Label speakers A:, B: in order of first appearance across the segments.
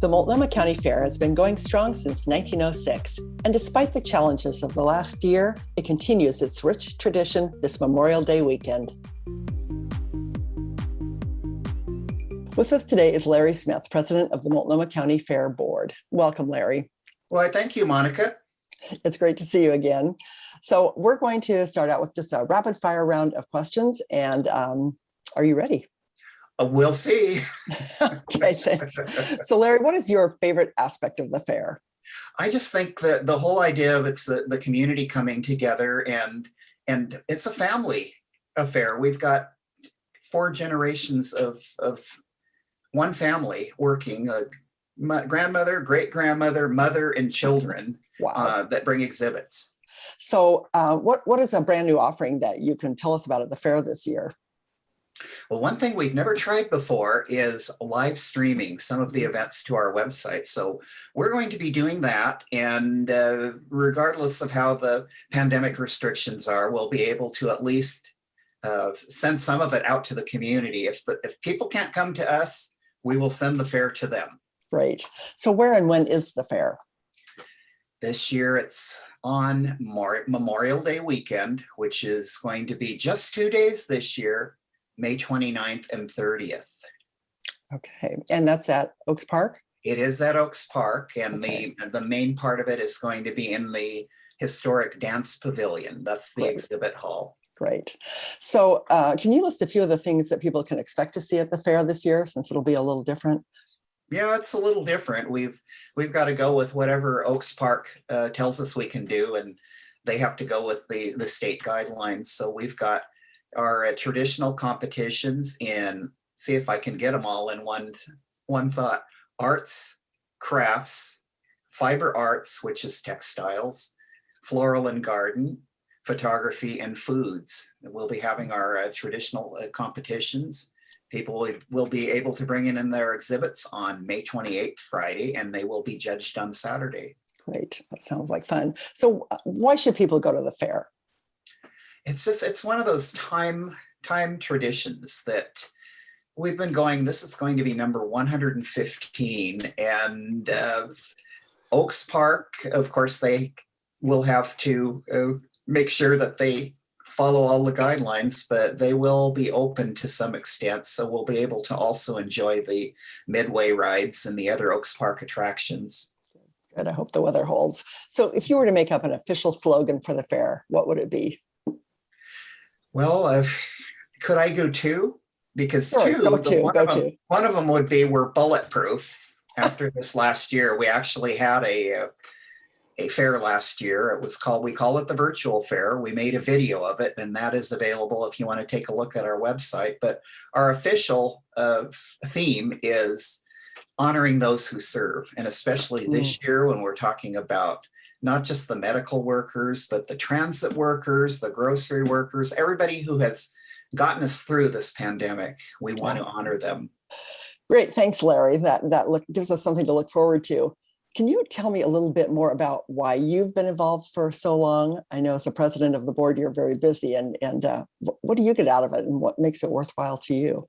A: The Multnomah County Fair has been going strong since 1906, and despite the challenges of the last year, it continues its rich tradition this Memorial Day weekend. With us today is Larry Smith, president of the Multnomah County Fair Board. Welcome, Larry.
B: Well, I thank you, Monica.
A: It's great to see you again. So we're going to start out with just a rapid fire round of questions. And um, are you ready?
B: Uh, we'll see.
A: okay, thanks. So Larry, what is your favorite aspect of the fair?
B: I just think that the whole idea of it's the, the community coming together and and it's a family affair. We've got four generations of, of one family working, a grandmother, great grandmother, mother, and children wow. uh, that bring exhibits.
A: So uh, what, what is a brand new offering that you can tell us about at the fair this year?
B: Well, one thing we've never tried before is live streaming some of the events to our website. So we're going to be doing that. And uh, regardless of how the pandemic restrictions are, we'll be able to at least uh, send some of it out to the community. If, the, if people can't come to us, we will send the fair to them.
A: Great. So where and when is the fair?
B: This year it's on Memorial Day weekend, which is going to be just two days this year, May 29th and 30th.
A: Okay, and that's at Oaks Park?
B: It is at Oaks Park, and okay. the, the main part of it is going to be in the historic dance pavilion. That's the Great. exhibit hall.
A: Great. So uh, can you list a few of the things that people can expect to see at the fair this year, since it'll be a little different?
B: Yeah, it's a little different. We've we've got to go with whatever Oaks Park uh, tells us we can do, and they have to go with the the state guidelines. So we've got our uh, traditional competitions in. See if I can get them all in one one thought: arts, crafts, fiber arts, which is textiles, floral and garden, photography and foods. We'll be having our uh, traditional uh, competitions. People will, be able to bring in, in their exhibits on May 28th, Friday, and they will be judged on Saturday.
A: Great, that sounds like fun. So uh, why should people go to the fair?
B: It's just, it's one of those time, time traditions that we've been going, this is going to be number 115 and uh, Oaks Park, of course, they will have to uh, make sure that they follow all the guidelines, but they will be open to some extent. So we'll be able to also enjoy the midway rides and the other Oaks Park attractions.
A: Good, I hope the weather holds. So if you were to make up an official slogan for the fair, what would it be?
B: Well, uh, could I go two? Because
A: sure,
B: two,
A: go two,
B: one,
A: go
B: of them, one of them would be we're bulletproof. After this last year, we actually had a, a uh, a fair last year. It was called, we call it the virtual fair. We made a video of it and that is available if you want to take a look at our website. But our official uh, theme is honoring those who serve. And especially this mm. year when we're talking about not just the medical workers, but the transit workers, the grocery workers, everybody who has gotten us through this pandemic. We want to honor them.
A: Great, thanks, Larry. That that look, gives us something to look forward to. Can you tell me a little bit more about why you've been involved for so long? I know as a president of the board, you're very busy and, and uh, what do you get out of it and what makes it worthwhile to you?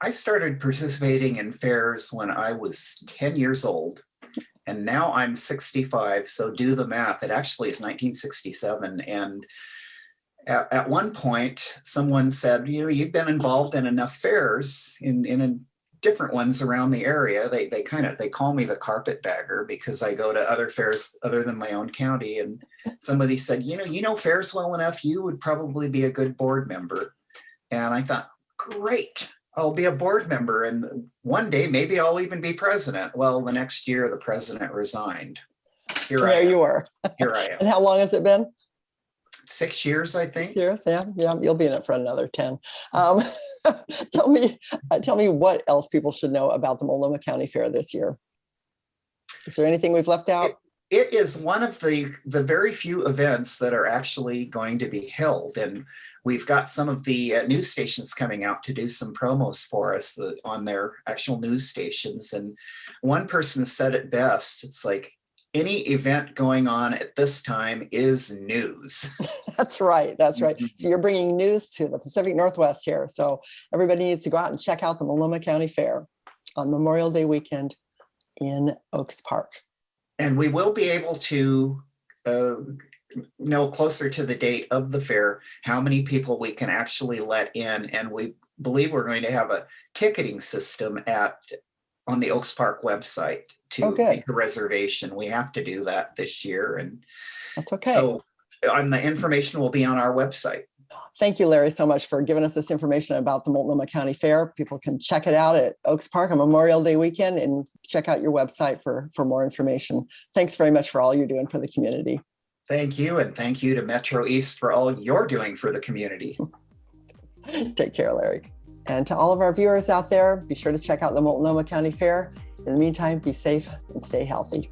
B: I started participating in fairs when I was 10 years old and now I'm 65. So do the math. It actually is 1967. And at, at one point, someone said, you know, you've been involved in enough fairs in, in different ones around the area. They they kind of they call me the carpetbagger because I go to other fairs other than my own county. And somebody said, you know, you know fairs well enough, you would probably be a good board member. And I thought, great, I'll be a board member. And one day maybe I'll even be president. Well, the next year the president resigned.
A: Here there you are.
B: Here I am.
A: and how long has it been?
B: Six years, I think.
A: Six years, yeah, yeah. You'll be in it for another 10. Um, tell me, uh, tell me what else people should know about the Multnomah County Fair this year. Is there anything we've left out?
B: It, is one of the, the very few events that are actually going to be held. And we've got some of the uh, news stations coming out to do some promos for us the, on their actual news stations. And one person said it best, it's like, any event going on at this time is news.
A: That's right. That's right. Mm-hmm. So you're bringing news to the Pacific Northwest here. So everybody needs to go out and check out the Multnomah County Fair. on Memorial Day weekend in Oaks Park.
B: And we will be able to uh, know closer to the date of the fair, how many people we can actually let in. And we believe we're going to have a ticketing system at, on the Oaks Park website to
A: Oh, good.
B: make a reservation. We have to do that this year. And
A: That's okay.
B: so on the information will be on our website.
A: Thank you, Larry, so much for giving us this information about the Multnomah County Fair. People can check it out at Oaks Park on Memorial Day weekend and check out your website for, for more information. Thanks very much for all you're doing for the community.
B: Thank you. And thank you to Metro East for all you're doing for the community.
A: Take care, Larry. And to all of our viewers out there, be sure to check out the Multnomah County Fair. In the meantime, be safe and stay healthy.